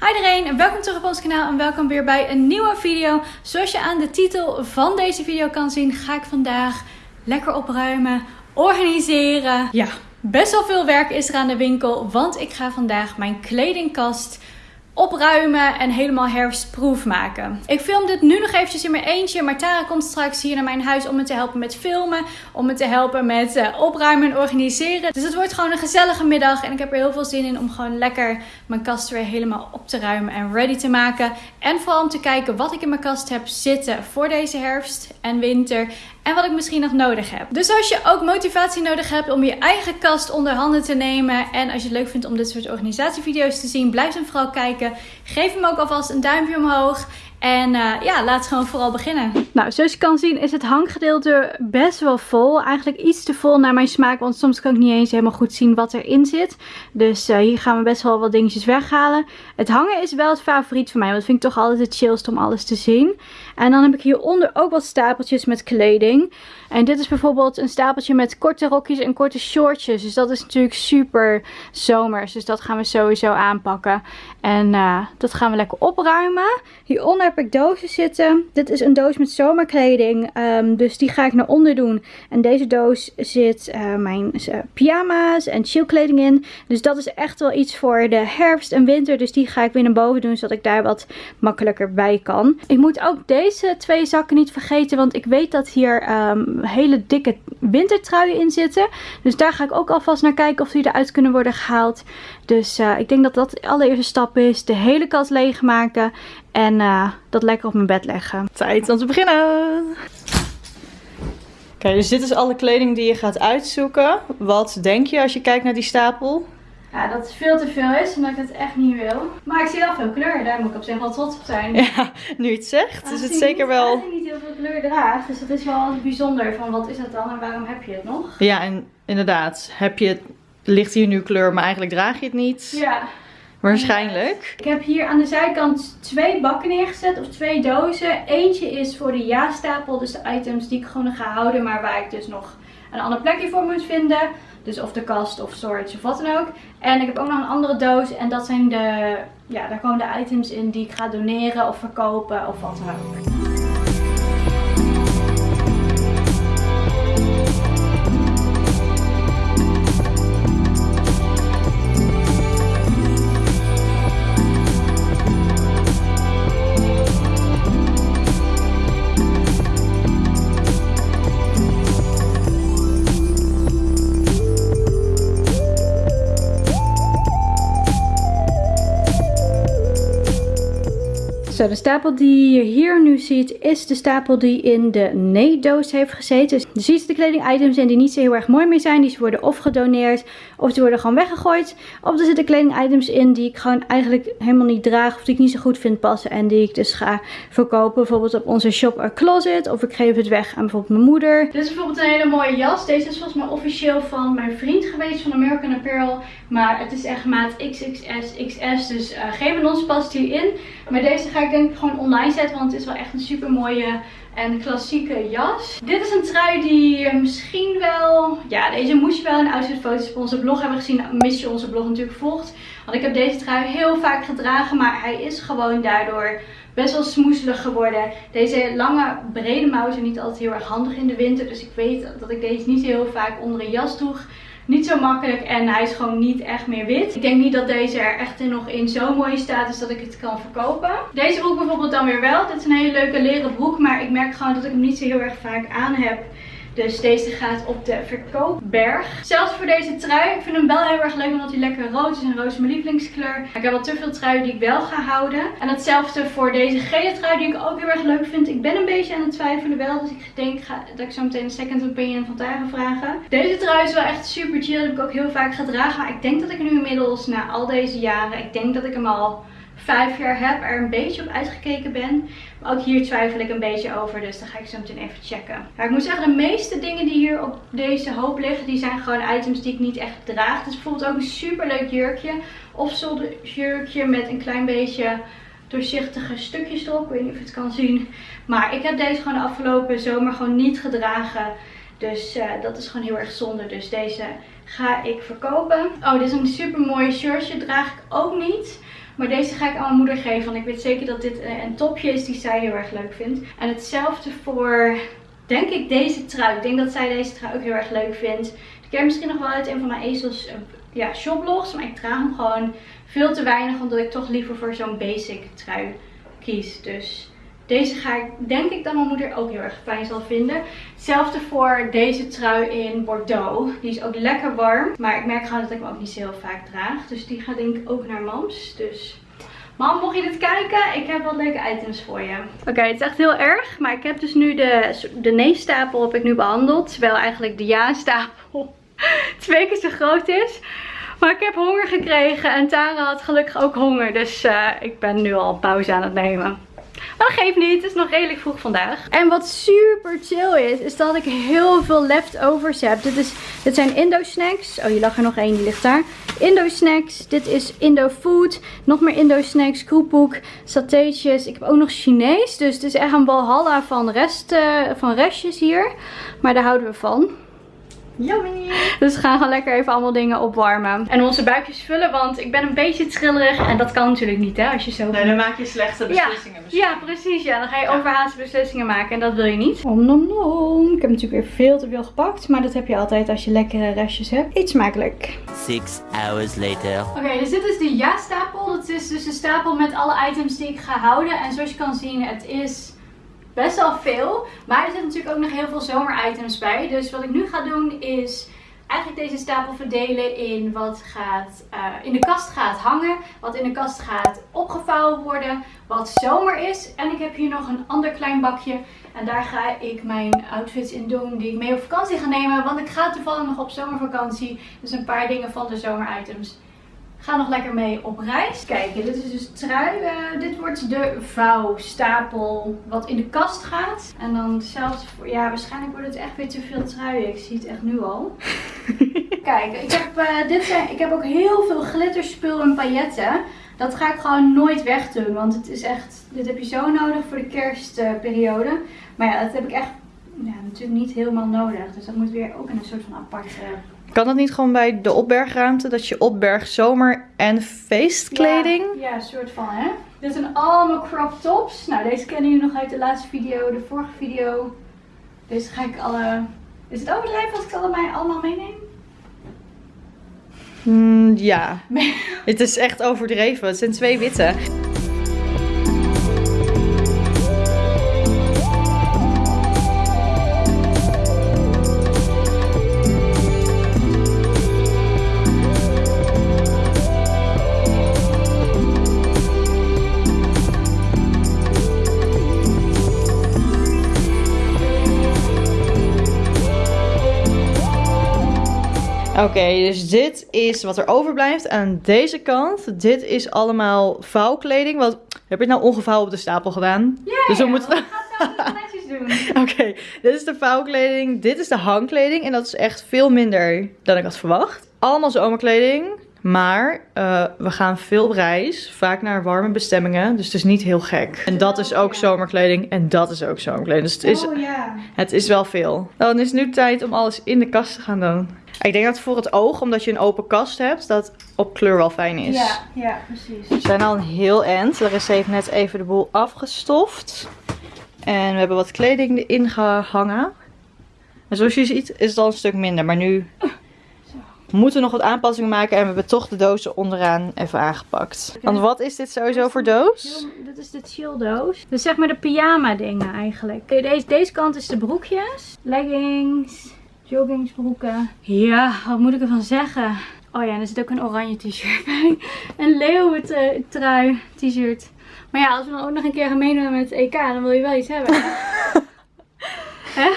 Hi iedereen en welkom terug op ons kanaal en welkom weer bij een nieuwe video. Zoals je aan de titel van deze video kan zien ga ik vandaag lekker opruimen, organiseren. Ja, best wel veel werk is er aan de winkel, want ik ga vandaag mijn kledingkast opruimen en helemaal herfstproef maken. Ik film dit nu nog eventjes in mijn eentje, maar Tara komt straks hier naar mijn huis om me te helpen met filmen, om me te helpen met uh, opruimen en organiseren. Dus het wordt gewoon een gezellige middag en ik heb er heel veel zin in om gewoon lekker mijn kast weer helemaal op te ruimen en ready te maken. En vooral om te kijken wat ik in mijn kast heb zitten voor deze herfst en winter en wat ik misschien nog nodig heb. Dus als je ook motivatie nodig hebt om je eigen kast onder handen te nemen en als je het leuk vindt om dit soort organisatievideo's te zien, blijf dan vooral kijken. Geef hem ook alvast een duimpje omhoog. En uh, ja, laten we gewoon vooral beginnen. Nou, zoals je kan zien is het hanggedeelte best wel vol. Eigenlijk iets te vol naar mijn smaak, want soms kan ik niet eens helemaal goed zien wat erin zit. Dus uh, hier gaan we best wel wat dingetjes weghalen. Het hangen is wel het favoriet van mij, want dat vind ik toch altijd het chillst om alles te zien. En dan heb ik hieronder ook wat stapeltjes met kleding. En dit is bijvoorbeeld een stapeltje met korte rokjes en korte shortjes. Dus dat is natuurlijk super zomers. Dus dat gaan we sowieso aanpakken. En uh, dat gaan we lekker opruimen. Hieronder heb ik dozen zitten. Dit is een doos met zomerkleding. Um, dus die ga ik naar onder doen. En deze doos zit uh, mijn uh, pyjama's en chillkleding in. Dus dat is echt wel iets voor de herfst en winter. Dus die ga ik weer naar boven doen. Zodat ik daar wat makkelijker bij kan. Ik moet ook deze twee zakken niet vergeten. Want ik weet dat hier um, hele dikke wintertruien in zitten. Dus daar ga ik ook alvast naar kijken of die eruit kunnen worden gehaald. Dus uh, ik denk dat dat de allereerste stap is. De hele kast leegmaken. En uh, dat lekker op mijn bed leggen. Tijd om te beginnen. Oké, dus dit is alle kleding die je gaat uitzoeken. Wat denk je als je kijkt naar die stapel? Ja, dat het veel te veel is en dat ik het echt niet wil. Maar ik zie wel veel kleur, daar moet ik op zich wel trots op zijn. Ja, nu je het zegt, is het zeker niet, wel... Ik niet heel veel kleur draagt, dus dat is wel bijzonder van wat is dat dan en waarom heb je het nog? Ja, en inderdaad, heb je het, ligt hier nu kleur, maar eigenlijk draag je het niet. Ja. Waarschijnlijk. Ik heb hier aan de zijkant twee bakken neergezet, of twee dozen. Eentje is voor de ja-stapel, dus de items die ik gewoon ga houden, maar waar ik dus nog een ander plekje voor moet vinden. Dus of de kast of storage of wat dan ook. En ik heb ook nog een andere doos en dat zijn de, ja, daar komen de items in die ik ga doneren of verkopen of wat dan ook. De stapel die je hier nu ziet is de stapel die in de nee-doos heeft gezeten. Dus er zitten de kleding-items in die niet zo heel erg mooi meer zijn. Die worden of gedoneerd of die worden gewoon weggegooid. Of er zitten kleding-items in die ik gewoon eigenlijk helemaal niet draag of die ik niet zo goed vind passen. En die ik dus ga verkopen. Bijvoorbeeld op onze shop A Closet. Of ik geef het weg aan bijvoorbeeld mijn moeder. Dit is bijvoorbeeld een hele mooie jas. Deze is volgens mij officieel van mijn vriend geweest van American Apparel. Maar het is echt maat XXS, XS. Dus uh, van ons past hierin. Maar deze ga ik denk ik gewoon online zetten. Want het is wel echt een super mooie en klassieke jas. Dit is een trui die misschien wel... Ja, deze moest je wel in outfitfoto's op onze blog hebben gezien. Mis je onze blog natuurlijk volgt. Want ik heb deze trui heel vaak gedragen. Maar hij is gewoon daardoor best wel smoeselig geworden. Deze lange brede mouwen zijn niet altijd heel erg handig in de winter. Dus ik weet dat ik deze niet heel vaak onder een jas droeg niet zo makkelijk en hij is gewoon niet echt meer wit. Ik denk niet dat deze er echt nog in zo'n mooie staat is dat ik het kan verkopen. Deze broek bijvoorbeeld dan weer wel. Dit is een hele leuke leren broek, maar ik merk gewoon dat ik hem niet zo heel erg vaak aan heb. Dus deze gaat op de verkoopberg. Zelfs voor deze trui. Ik vind hem wel heel erg leuk omdat hij lekker rood is. En rood is mijn lievelingskleur. Ik heb wel te veel truien die ik wel ga houden. En hetzelfde voor deze gele trui die ik ook heel erg leuk vind. Ik ben een beetje aan het twijfelen wel. Dus ik denk dat ik zo meteen een second opinion van Tara vragen. Deze trui is wel echt super chill. Dat heb ik ook heel vaak gedragen. Maar ik denk dat ik nu inmiddels na al deze jaren. Ik denk dat ik hem al vijf jaar heb, er een beetje op uitgekeken ben. Maar ook hier twijfel ik een beetje over, dus dan ga ik zo meteen even checken. Maar ik moet zeggen, de meeste dingen die hier op deze hoop liggen, die zijn gewoon items die ik niet echt draag. Dus bijvoorbeeld ook een super leuk jurkje. Of jurkje met een klein beetje doorzichtige stukjes erop. Ik weet niet of je het kan zien. Maar ik heb deze gewoon de afgelopen zomer gewoon niet gedragen. Dus uh, dat is gewoon heel erg zonde. Dus deze ga ik verkopen. Oh, dit is een super mooi shirtje. Draag ik ook niet. Maar deze ga ik aan mijn moeder geven. Want ik weet zeker dat dit eh, een topje is die zij heel erg leuk vindt. En hetzelfde voor, denk ik, deze trui. Ik denk dat zij deze trui ook heel erg leuk vindt. Ik ken misschien nog wel uit een van mijn ezels uh, ja, shoplogs. Maar ik draag hem gewoon veel te weinig. Omdat ik toch liever voor zo'n basic trui kies. Dus deze ga ik, denk ik, dat mijn moeder ook heel erg fijn zal vinden. Hetzelfde voor deze trui in Bordeaux. Die is ook lekker warm. Maar ik merk gewoon dat ik hem ook niet zo heel vaak draag. Dus die gaat denk ik ook naar mams. Dus... Mam, mocht je dit kijken, ik heb wat leuke items voor je. Oké, het is echt heel erg. Maar ik heb dus nu de, de nee-stapel ik nu behandeld. Terwijl eigenlijk de ja-stapel twee keer zo groot is. Maar ik heb honger gekregen en Tara had gelukkig ook honger. Dus uh, ik ben nu al pauze aan het nemen. Dat geeft niet, het is nog redelijk vroeg vandaag. En wat super chill is, is dat ik heel veel leftovers heb. Dit, is, dit zijn Indo snacks. Oh, hier lag er nog één, die ligt daar. Indo snacks. Dit is Indo food. Nog meer Indo snacks. Kroephoek. Satéetjes. Ik heb ook nog Chinees. Dus het is echt een walhalla van, rest, van restjes hier. Maar daar houden we van. Yummy! Dus we gaan gewoon lekker even allemaal dingen opwarmen. En onze buikjes vullen, want ik ben een beetje trillerig. En dat kan natuurlijk niet, hè, als je zo... Nee, dan maak je slechte beslissingen. Ja, ja precies. Ja, dan ga je overhaaste beslissingen maken. En dat wil je niet. Om nom nom. Ik heb natuurlijk weer veel te veel gepakt. Maar dat heb je altijd als je lekkere restjes hebt. Eet smakelijk. Six hours later. Oké, dus dit is de ja-stapel. Dat is dus de stapel met alle items die ik ga houden. En zoals je kan zien, het is best wel veel. Maar er zitten natuurlijk ook nog heel veel zomeritems bij. Dus wat ik nu ga doen is eigenlijk deze stapel verdelen in wat gaat, uh, in de kast gaat hangen. Wat in de kast gaat opgevouwen worden. Wat zomer is. En ik heb hier nog een ander klein bakje. En daar ga ik mijn outfits in doen die ik mee op vakantie ga nemen. Want ik ga toevallig nog op zomervakantie. Dus een paar dingen van de zomeritems Ga nog lekker mee op reis. Kijk, dit is dus trui. Uh, dit wordt de vouwstapel wat in de kast gaat. En dan zelfs voor, ja waarschijnlijk wordt het echt weer te veel truien. Ik zie het echt nu al. Kijk, ik heb, uh, dit zijn, ik heb ook heel veel glitterspul en pailletten. Dat ga ik gewoon nooit wegdoen. Want het is echt, dit heb je zo nodig voor de kerstperiode. Maar ja, dat heb ik echt ja, natuurlijk niet helemaal nodig. Dus dat moet weer ook in een soort van aparte kan dat niet gewoon bij de opbergruimte? Dat je opbergt zomer- en feestkleding? Ja, ja, soort van hè. Dit zijn allemaal crop tops. Nou, deze kennen jullie nog uit de laatste video, de vorige video. Deze ga ik alle... Is het overdreven als ik ze allemaal, allemaal meeneem? Mm, ja. het is echt overdreven. Het zijn twee witte. Oké, dus dit is wat er overblijft. Aan deze kant, dit is allemaal vouwkleding. Wat, heb je het nou ongevouwen op de stapel gedaan? Ja, dus we moeten... het netjes doen. Oké, dit is de vouwkleding. Dit is de hangkleding. En dat is echt veel minder dan ik had verwacht. Allemaal zomerkleding. Maar uh, we gaan veel op reis. Vaak naar warme bestemmingen. Dus het is niet heel gek. En dat is ook zomerkleding. En dat is ook zomerkleding. Dus het is, oh, ja. het is wel veel. Dan is het nu tijd om alles in de kast te gaan doen. Ik denk dat voor het oog, omdat je een open kast hebt, dat op kleur wel fijn is. Ja, ja precies. We zijn al een heel eind. Er is heeft net even de boel afgestoft. En we hebben wat kleding erin gehangen. En zoals je ziet is het al een stuk minder. Maar nu we moeten nog wat aanpassingen maken en we hebben toch de dozen onderaan even aangepakt. Want wat is dit sowieso voor doos? Dit is de chill doos. Dus zeg maar de pyjama dingen eigenlijk. Deze, deze kant is de broekjes. Leggings joggingsbroeken. Ja, wat moet ik ervan zeggen? Oh ja, en er zit ook een oranje t-shirt bij. Een leeuwentrui t-shirt. Maar ja, als we dan ook nog een keer gaan meedoen met het EK, dan wil je wel iets hebben. Hè?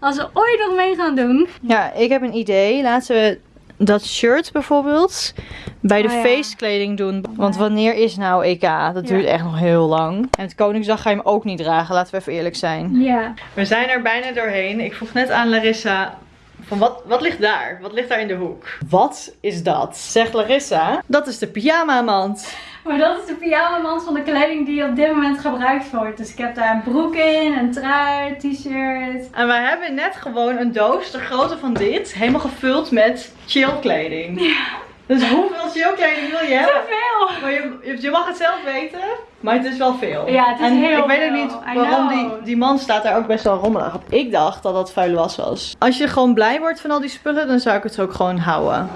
Als we ooit nog mee gaan doen. Ja, ik heb een idee. Laten we dat shirt bijvoorbeeld bij de oh, feestkleding doen. Want wanneer is nou EK? Dat duurt echt nog heel lang. En het Koningsdag ga je hem ook niet dragen, laten we even eerlijk zijn. Ja. We zijn er bijna doorheen. Ik vroeg net aan Larissa, van wat, wat ligt daar? Wat ligt daar in de hoek? Wat is dat? Zegt Larissa. Dat is de pyjama mand. Maar dat is de pyjama mand van de kleding die op dit moment gebruikt wordt. Dus ik heb daar een broek in, een trui, t-shirt. En we hebben net gewoon een doos, de grootte van dit, helemaal gevuld met chill kleding. Ja. Dus hoeveel chillkleding wil je hebben? Veel! Maar je, je- mag het zelf weten, maar het is wel veel. Ja, het is en heel ik weet ook veel. niet waarom die, die man staat daar ook best wel rommelig op. Ik dacht dat dat vuile was was. Als je gewoon blij wordt van al die spullen, dan zou ik het ook gewoon houden.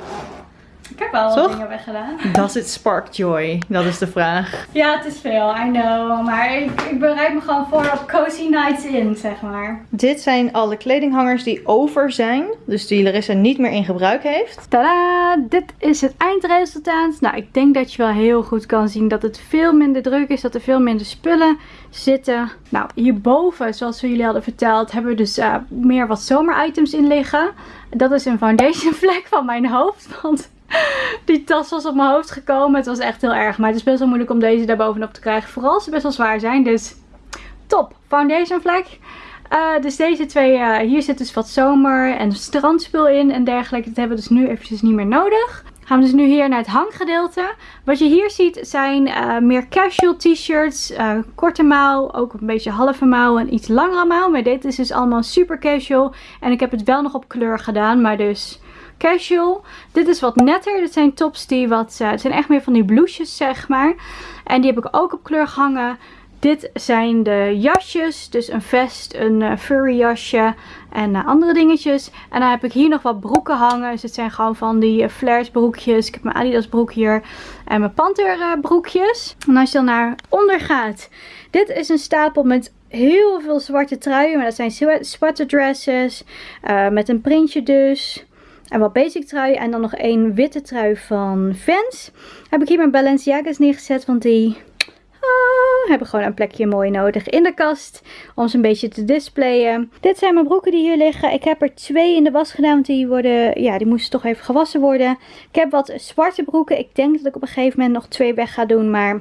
Ik heb wel wat Toch? dingen weggedaan. Does it spark joy? Dat is de vraag. Ja, het is veel, I know. Maar ik, ik bereid me gewoon voor op cozy nights in, zeg maar. Dit zijn alle kledinghangers die over zijn. Dus die Larissa niet meer in gebruik heeft. Tada! Dit is het eindresultaat. Nou, ik denk dat je wel heel goed kan zien dat het veel minder druk is. Dat er veel minder spullen zitten. Nou, hierboven, zoals we jullie hadden verteld, hebben we dus eh, meer wat zomeritems in liggen. Dat is een foundation vlek van mijn hoofd. Want die tas was op mijn hoofd gekomen. Het was echt heel erg. Maar het is best wel moeilijk om deze daar bovenop te krijgen. Vooral als ze best wel zwaar zijn. Dus top. Foundation vlek. Eh, dus deze twee, eh, hier zit dus wat zomer en strandspul in en dergelijke. Dat hebben we dus nu eventjes niet meer nodig. Gaan we dus nu hier naar het hanggedeelte. Wat je hier ziet zijn eh, meer casual t-shirts. korte mouw, ook een beetje halve mouw en iets langere mouw. Maar dit is dus allemaal super casual. En ik heb het wel nog op kleur gedaan, maar dus casual. Dit is wat netter. Dit zijn tops die wat, eh, het zijn echt meer van die blouses zeg maar. En die heb ik ook op kleur gehangen. Dit zijn de jasjes. Dus een vest, een eh, furry jasje en eh, andere dingetjes. En dan heb ik hier nog wat broeken hangen. Dus het zijn gewoon van die uh, flares broekjes. Ik heb mijn Adidas broek hier. En mijn Panther broekjes. En als je dan naar onder gaat. Dit is een stapel met heel veel zwarte truien. Maar dat zijn zwa- zwarte dresses. met een printje dus. En wat basic trui. En dan nog één witte trui van Vans. Heb ik hier mijn Balenciaga's neergezet. Want die ah, hebben gewoon een plekje mooi nodig in de kast. Om ze een beetje te displayen. Dit zijn mijn broeken die hier liggen. Ik heb er twee in de was gedaan. Want die, worden, ja, die moesten toch even gewassen worden. Ik heb wat zwarte broeken. Ik denk dat ik op een gegeven moment nog twee weg ga doen. Maar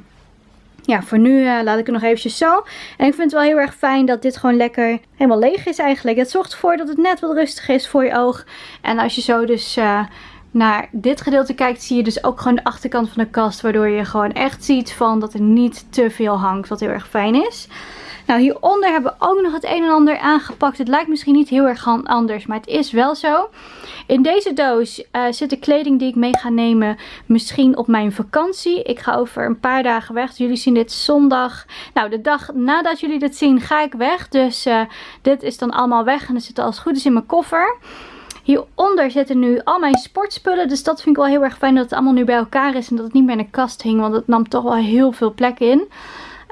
ja, voor nu eh, laat ik het nog eventjes zo. En ik vind het wel heel erg fijn dat dit gewoon lekker helemaal leeg is eigenlijk. Het zorgt ervoor dat het net wat rustiger is voor je oog. En als je zo dus eh, naar dit gedeelte kijkt, zie je dus ook gewoon de achterkant van de kast. Waardoor je gewoon echt ziet van dat er niet te veel hangt, wat heel erg fijn is. Nou, hieronder hebben we ook nog het een en ander aangepakt. Het lijkt misschien niet heel erg anders, maar het is wel zo. In deze doos uh, zit de kleding die ik mee ga nemen misschien op mijn vakantie. Ik ga over een paar dagen weg. Jullie zien dit zondag. Nou, de dag nadat jullie dit zien ga ik weg. Dus uh, dit is dan allemaal weg en het zit als het goed is in mijn koffer. Hieronder zitten nu al mijn sportspullen. Dus dat vind ik wel heel erg fijn dat het allemaal nu bij elkaar is. En dat het niet meer in de kast hing. Want het nam toch wel heel veel plek in.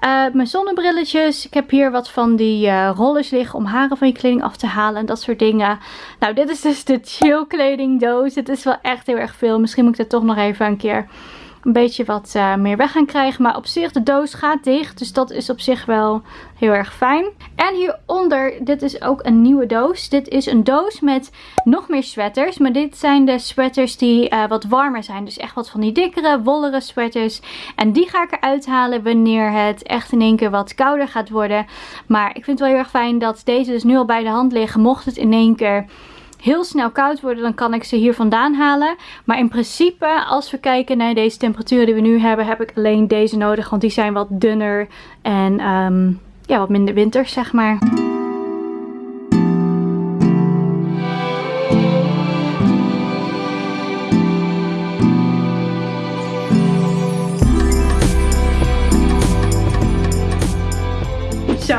Uh, mijn zonnebrilletjes. Ik heb hier wat van die uh, rollers liggen om haren van je kleding af te halen. En dat soort dingen. Nou, dit is dus de chill kledingdoos. Het is wel echt heel erg veel. Misschien moet ik er toch nog even een keer een beetje wat uh, meer weg gaan krijgen. Maar op zich, de doos gaat dicht. Dus dat is op zich wel heel erg fijn. En hieronder, dit is ook een nieuwe doos. Dit is een doos met nog meer sweaters. Maar dit zijn de sweaters die uh, wat warmer zijn. Dus echt wat van die dikkere, wollere sweaters. En die ga ik eruit halen wanneer het echt in één keer wat kouder gaat worden. Maar ik vind het wel heel erg fijn dat deze dus nu al bij de hand liggen. Mocht het in één keer heel snel koud worden, dan kan ik ze hier vandaan halen. Maar in principe, als we kijken naar deze temperaturen die we nu hebben, heb ik alleen deze nodig. Want die zijn wat dunner en um, ja, wat minder winters, zeg maar.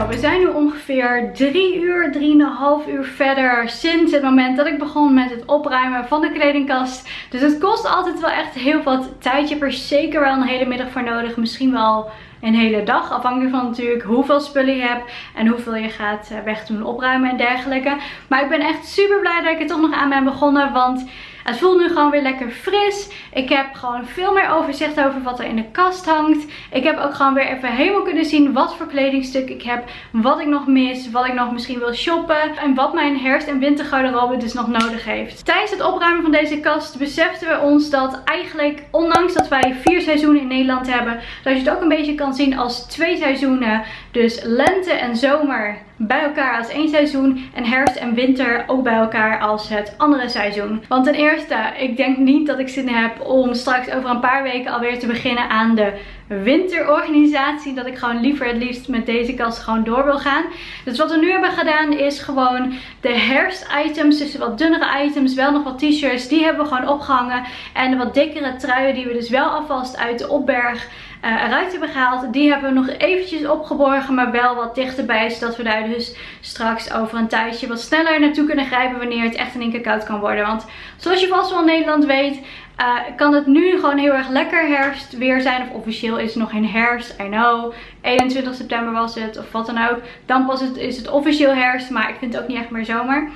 Zo, we zijn nu ongeveer 3 uur, 3,5 uur verder sinds het moment dat ik begon met het opruimen van de kledingkast. Dus het kost altijd wel echt heel wat tijd. Je hebt er zeker wel een hele middag voor nodig. Misschien wel een hele dag. Afhankelijk van natuurlijk hoeveel spullen je hebt en hoeveel je gaat wegdoen, opruimen en dergelijke. Maar ik ben echt super blij dat ik er toch nog aan ben begonnen. Want het voelt nu gewoon weer lekker fris. Ik heb gewoon veel meer overzicht over wat er in de kast hangt. Ik heb ook gewoon weer even helemaal kunnen zien wat voor kledingstuk ik heb. Wat ik nog mis. Wat ik nog misschien wil shoppen. En wat mijn herfst- en wintergarderobe dus nog nodig heeft. Tijdens het opruimen van deze kast beseften we ons dat eigenlijk, ondanks dat wij vier seizoenen in Nederland hebben, dat je het ook een beetje kan zien als twee seizoenen. Dus lente en zomer bij elkaar als één seizoen. En herfst en winter ook bij elkaar als het andere seizoen. Want ten eerste eerste, ik denk niet dat ik zin heb om straks over een paar weken alweer te beginnen aan de winterorganisatie. Dat ik gewoon liever het liefst met deze kast gewoon door wil gaan. Dus wat we nu hebben gedaan is gewoon de herfst-items, dus de wat dunnere items, wel nog wat t-shirts, die hebben we gewoon opgehangen. En de wat dikkere truien die we dus wel alvast uit de opberg eruit hebben gehaald. Die hebben we nog eventjes opgeborgen, maar wel wat dichterbij. Zodat we daar dus straks over een tijdje wat sneller naartoe kunnen grijpen wanneer het echt in één keer koud kan worden. Want zoals je vast wel in Nederland weet, uh, kan het nu gewoon heel erg lekker herfst weer zijn. Of officieel is het nog geen herfst, I know. 21 september was het, of wat dan ook. Dan pas is het officieel herfst, maar ik vind het ook niet echt meer zomer.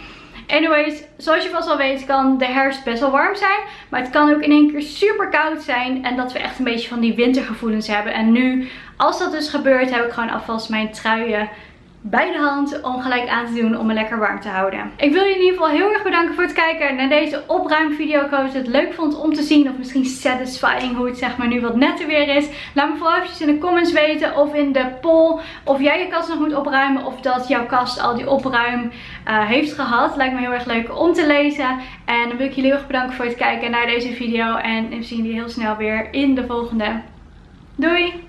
Anyways, zoals je vast al weet kan de herfst best wel warm zijn. Maar het kan ook in één keer super koud zijn. En dat we echt een beetje van die wintergevoelens hebben. En nu, als dat dus gebeurt, heb ik gewoon alvast mijn truien bij de hand om gelijk aan te doen om me lekker warm te houden. Ik wil je in ieder geval heel erg bedanken voor het kijken naar deze opruimvideo. Ik hoop dat je het leuk vond om te zien of misschien satisfying hoe het zeg maar nu wat netter weer is. Laat me vooral eventjes in de comments weten of in de poll of jij je kast nog moet opruimen of dat jouw kast al die opruim uh, heeft gehad. Lijkt me heel erg leuk om te lezen. En dan wil ik jullie heel erg bedanken voor het kijken naar deze video en we zien jullie heel snel weer in de volgende. Doei!